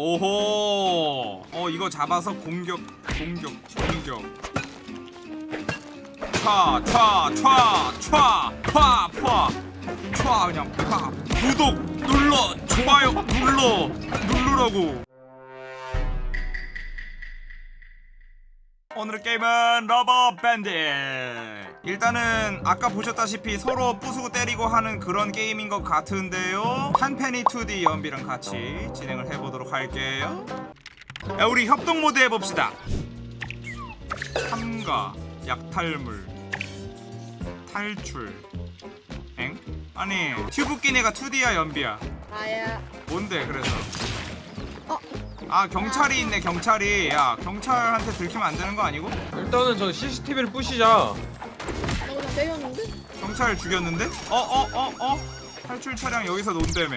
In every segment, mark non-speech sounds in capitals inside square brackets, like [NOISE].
오호. 어 이거 잡아서 공격 공격 공격. 촤촤촤촤촤촤. 그냥 파 구독 눌러 좋아요. 눌러. 누르라고 오늘의 게임은 Rubber Bandits. 일단은 아까 보셨다시피 서로 부수고 때리고 하는 그런 게임인 것 같은데요. 한펜이 2D 연비랑 같이 진행을 해보도록 할게요. 야, 우리 협동 모드 해봅시다. 참가 약탈물 탈출. 엥? 아니 튜브 끼네가 2D야 연비야? 나야. 뭔데 그래서? 어? 아 경찰이 있네 경찰이 야 경찰한테 들키면 안 되는 거 아니고? 일단은 저 CCTV를 부시자. 나 그냥 때렸는데? 경찰 죽였는데? 어어 어 어, 탈출 차량 여기서 논다며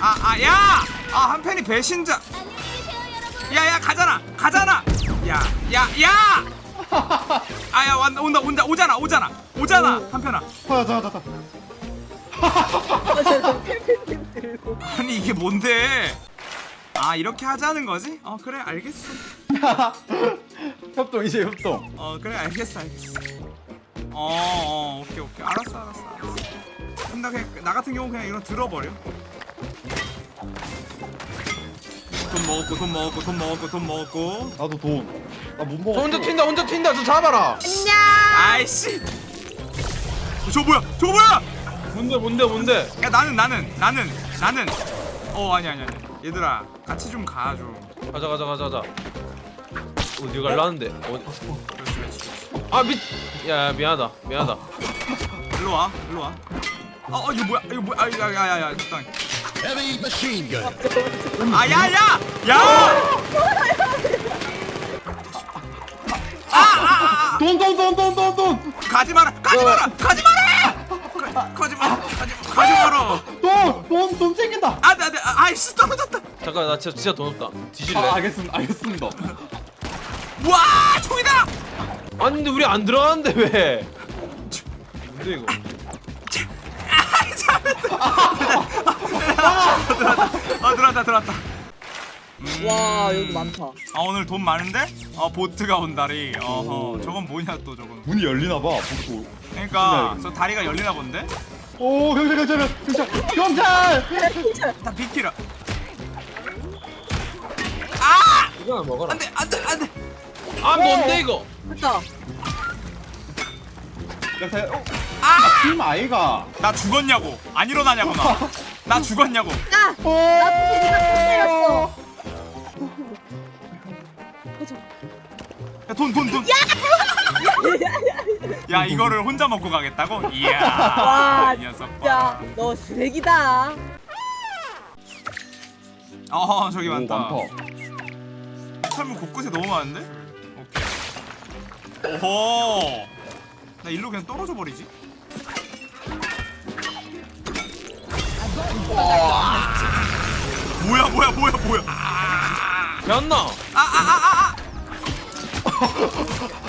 아 아 야! 아 한편이 배신자 야야 가잖아 가잖아 야 야 야 아야 온다 온다 온다 오잖아 오잖아 오잖아 한편아 아. [LAUGHS] 아, 저 펠펜 들고. 아니 이게 뭔데 아 이렇게 하자는 거지? 어 그래 알겠어 [LAUGHS] 협동 이제 협동. 어 그래 알겠어 알겠어 어, 어 오케이 오케이 알았어 알았어 알았어 근데 그냥 나 같은 경우 그냥 이거 들어버려 돈 먹었고 돈 먹었고 돈 먹었고 돈 먹었고 나도 돈. 나못저 먹어. 혼자 튄다 혼자 튄다 저 잡아라. 안녕. 아이씨 저 뭐야 저 뭐야 뭔데 뭔데 뭔데? 야 나는 나는 나는 나는 어 아니 아니 아니 얘들아 같이 좀 가 좀 가자 가자 가자 가자. 어디 갈라는데? 어디? 그렇지 그렇지 그렇지. 아 미. 야 미안하다 미안하다. 일로 와 일로 와 어, 어 이거 뭐야 이거 뭐야 아, 야야야야 적당히 Heavy machine gun. 아 야야 야! 돈, 돈, 돈, 돈, 돈, 돈. 가지 마라 가지 마라 가지 마라 가- 가지 마라 가지 가지 마라 돈, 돈, 돈 챙긴다. 네, 아, 아이씨 떨어졌다 잠깐 나 진짜 진짜 돈 없다. 뒤질래? 아, 알겠습니다. 알겠습니다. 와 총이다 아니 근데 우리 안 들어가는데 왜? 뭔데 이거? 아 들어왔다 들어왔다 와, 여기 많다. 아 오늘 돈 많은데 아 보트가 온 다리 어허 저건 뭐냐 또 저건 문이 열리나 봐. 복도. 그러니까 저 다리가 열리나 본데 오, 경찰, 경찰, 경찰, 경찰. 다 비키라 아 이거 먹어라. 안돼 안돼 안돼 아 뭔데 이거? 됐다. 경찰. 어, 아! 팀 아이가. 나 죽었냐고 안 일어나냐고 나 [LAUGHS] 나 죽었냐고 야! 오. 나 테리가 때렸어. 돈돈 돈. 야 [LAUGHS] 이거를 혼자 먹고 가겠다고? 이야 [LAUGHS] 와, 이 녀석 진짜 봐. 너 쓰레기다. 어 저기 오, 많다 많다. 철물 곳곳에 너무 많은데? 오케이 오호 나 일로 그냥 떨어져 버리지 뭐야 뭐야 뭐야 뭐야 변나. 아아아아아 [LAUGHS]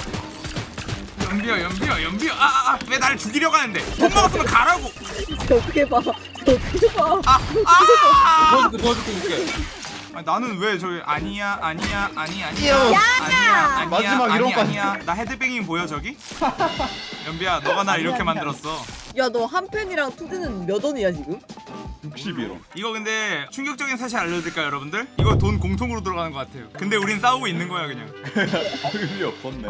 연비야 연비야 연비야 아아왜 나를 죽이려고 하는데 돈 먹었으면 가라고 저 어떻게 봐. 저 어떻게 봐. 아 아 도와줄게 도와줄게 줄게. 아니, 나는 왜 저기 아니야 아니야 아니 아니야 야! 아니야 아니야 마지막 아니 이런 거 아니야 나 헤드뱅잉 보여 저기? 연비야 너가 날 이렇게 만들었어 야, 너한 펜이랑 투드는 몇 원이야, 지금? 61원. 이거 근데 충격적인 사실 알려드릴까요 여러분들? 이거 돈 공통으로 들어가는 것 같아요 근데 우린 싸우고 있는 거야 그냥 [LAUGHS] 의미 없었네.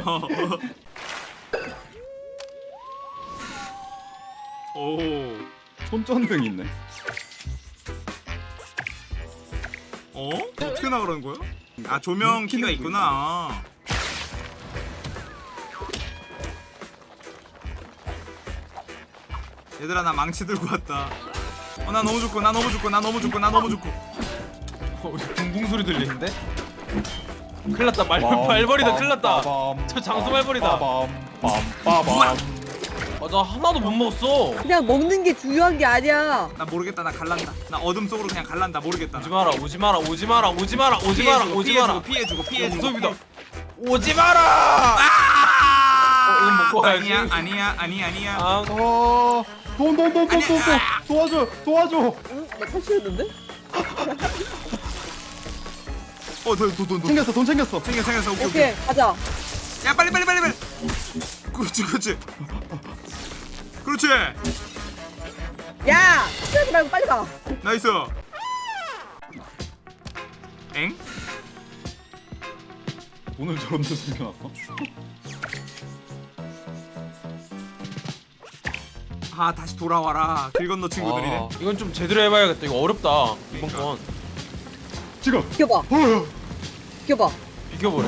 오 손전등 있네. 어? 어떻게 나가라는 거야? 아 조명 키가 있구나 얘들아 나 망치 들고 왔다 어 나 너무 좋고 나 너무 좋고 나 너무 좋고 나 너무 좋고 어, 붕붕 소리 들리는데? 큰일 났다 말 말벌이다 큰일 났다. 저 장수 말벌이다. 빠밤, 빠밤. 아 나 하나도 못 먹었어. 그냥 먹는 게 중요한 게 아니야. 나 모르겠다 나 갈란다 나 어둠 속으로 그냥 갈란다 모르겠다 오지 마라 오지 마라 오지 마라 오지 마라 오지 마라 오지 마라. 피해주고 피해주고 무섭이다. 오지 마라. 어, 먹고 가야지. 아니야 아니야 아니 아니야 아 어, 돈, 돈, 돈, 돈, 돈, 돈. 도와줘, 도와줘. 응? 나 탈출했는데? 어돈돈돈 돈. 챙겼어 돈 챙겼어 생겨 생겼어 오케이 오케이. 오케이 가자 야 빨리 빨리 빨리 빨리. 그렇지 그렇지. 그렇지. 야 쓰지 말고 빨리 가 nice. 엥? 돈을 저런 데 숨겨놨어? 아 다시 돌아와라. 길 건너 친구들이네. 아, 이건 좀 제대로 해봐야겠다 이거 어렵다 이번 건 지금 비켜봐 어, 비켜봐 비켜보래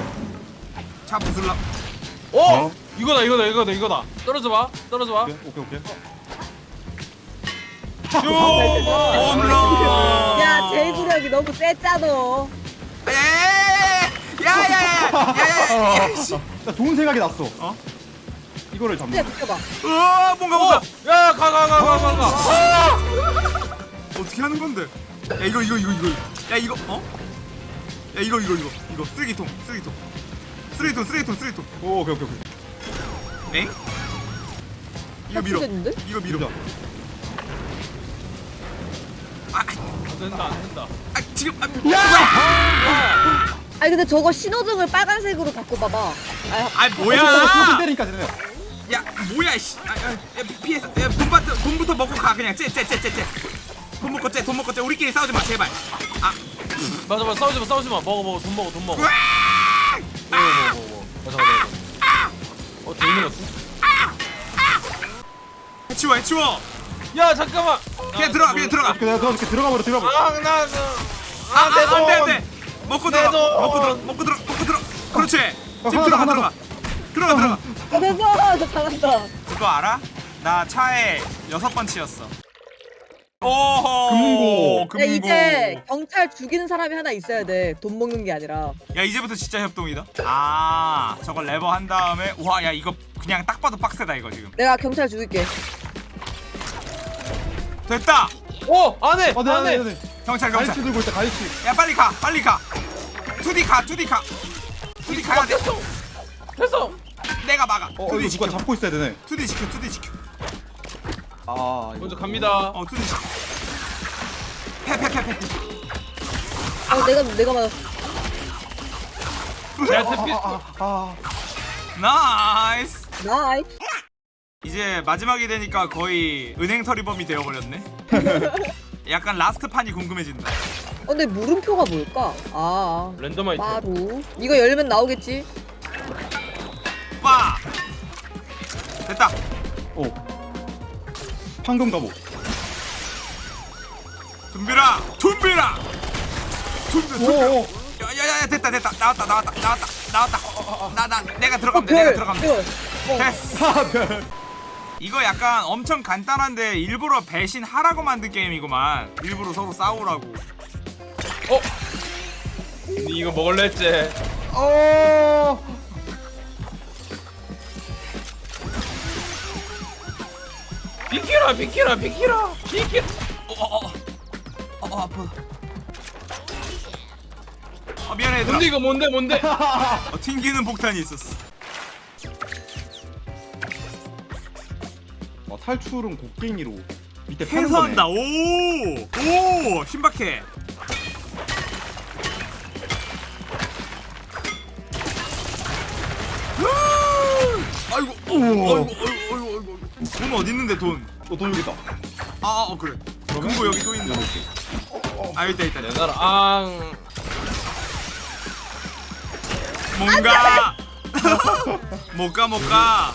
차 부술라. 어? 어? 이거다 이거다 이거다 이거다. 떨어져봐 떨어져봐. 오케이 오케이, 오 홈런! 야 제구력이 너무 쎄짜너 야야야야야야야 좋은 생각이 났어. 어? 이거를 잡는 진짜 느껴봐. 으아 뭔가 뭔가. 어! 야가 가 가 가 가가. 아! 어떻게 하는 건데? 야 이거 이거 이거 이거. 야 이거 어? 야 이거 이거 이거 이거. 쓰레기통 쓰레기통. 쓰레기통 쓰레기통 쓰레기통. 오 오케이 오케이 오케이. 엥? 이거 밀어. 삭제됐는데? 이거 밀어. 밀자. 아, 안 된다 안 된다 아 지금 아, 야! 아니 근데 저거 신호등을 빨간색으로 바꿔봐봐 아, 아손 뭐야? 때리니까 쟤네 야 뭐야 씨. 아, 아, 야, 피해서 야, 돈부터 돈부터 먹고 가 그냥 쟤쟤쟤쟤 돈 먹고 쟤돈 먹고 쟤 우리끼리 싸우지 마 제발. 아 맞아 맞아 싸우지 마 싸우지 마 먹어 먹어 돈 먹어 돈 먹어 으아! 먹어 먹어 먹어 맞아 맞아 맞아 어 돌는 것 해치워 해치워. 야 잠깐만 그냥 들어가 그냥 들어가. 내가 들어갈게 들어가 버려 들어가 버려 아나 아, 아, 안돼 안돼. 먹고 들어가. 돈. 먹고 들어. 먹고 들어. 먹고 들어. 그렇지. 지금 하나 더, 들어가 하나 들어가. 들어가 들어가. 아 됐어 너 잘한다 그거 알아? 나 차에 여섯 번 치였어. 금고. 야 금고. 이제 경찰 죽이는 사람이 하나 있어야 돼 돈 먹는 게 아니라 야 이제부터 진짜 협동이다. 아 저걸 레버 한 다음에 와야 이거 그냥 딱 봐도 빡세다 이거 지금. 내가 경찰 죽일게 됐다. 어 안해 어, 네, 안해 네, 네. 경찰 갈치 경찰. 들고 있다 갈치 야 빨리 가 빨리 가. 투디 가 투디 가. 투디 가야 돼. 됐어 내가 막아. 어 투디 이거 지켜. 잡고 있어야 되네 투디 지켜 투디 지켜. 아 이거 먼저 갑니다 어 지켜. 패패패패. 어 내가 내가 맞았어 야 태피 아, 나이스. 나이 이제 마지막이 되니까 거의 은행 털이범이 되어버렸네. [LAUGHS] 약간 라스트 판이 궁금해진다. 어, 근데 물음표가 뭘까? 아 랜덤 아이템 마루 이거 열면 나오겠지? 황금 갑옷 둠비라 둠비라. 둠비 야야야 됐다 됐다. 나왔다 나왔다 나왔다 나왔다. 나나 내가 들어가면 돼 내가 들어가면 돼. 별. 됐어. 하별 이거 약간 엄청 간단한데 일부러 배신하라고 만든 게임이구만. 일부러 서로 싸우라고. 어? 니 이거 먹을래 했지 어 비키라 비키라 비키라. 비키라 어어어. 어, 어, 아파. 아 미안해 얘들아. 뭔데 이거? 뭔데 뭔데? 어, 튕기는 폭탄이 있었어. 어, 탈출은 곡괭이로 밑에 파는 거네. 오오 신박해. 어, 아이고 아이고 아이고 돈 어디 있는데 돈 어, 돈 여기 있다 아, 어 그래. 금고 여기 또 있네. 아, 있다 있다. 있다. 내가 앙 뭔가 못 가, 못 가.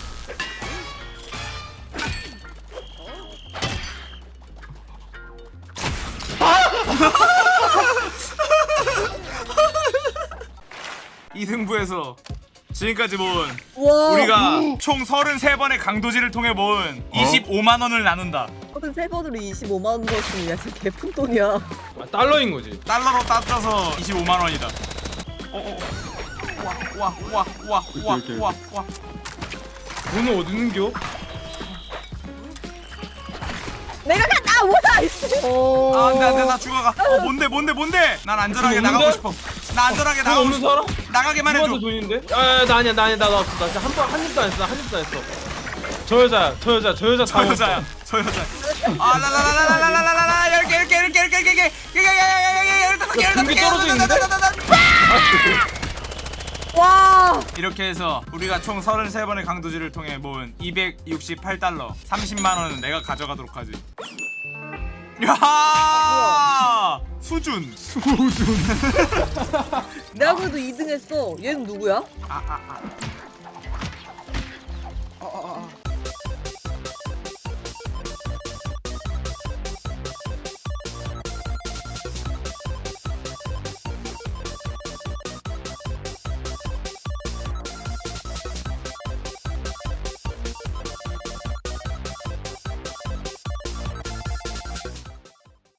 이 승부에서 지금까지 모은 와 우리가 총 33번의 강도질을 통해 모은 25만 원을 나눈다. 저는 세 번으로 25만 원 넣었으면 야 진짜 개푼돈이야 아, 달러인 거지 달러로 따져서 25만 원이다. 어, 어. 와, 와, 와, 와, 와, 이렇게, 이렇게. 와, 와. 돈은 어디 있는겨? 내가 간다 이씨 어... 아, 안돼, 안돼, 나 죽어가. 어, 뭔데, 뭔데, 뭔데? 난 안전하게 돈 나가고? 싶어. 나 안전하게 돈 나가고 없는. 사람? 나가게만 해줘. 누구한테 돈 있는데? 아, 나 아니야, 나 아니야, 나, 나 없어. 나 진짜 한 번, 한 입도 안 했어, 나한 입도 안 했어. 저 여자야, 저 여자, 저 여자 저다 여자야, 저 여자. 아, 라라라라라라라라라, 열개, 열개, 열개, 열개, 열개, 열개, 열개, 야, 등기 열개, 떨어져 있는데? 열개, 열개, 열개, 와 이렇게 해서 우리가 총 33번의 강도질을 통해 모은 268달러 30만 원은 내가 가져가도록 하지 야 수준 수준 [LAUGHS] 내가 그래도 2등 했어 얘는 누구야? 아, 아, 아. 아, 아, 아.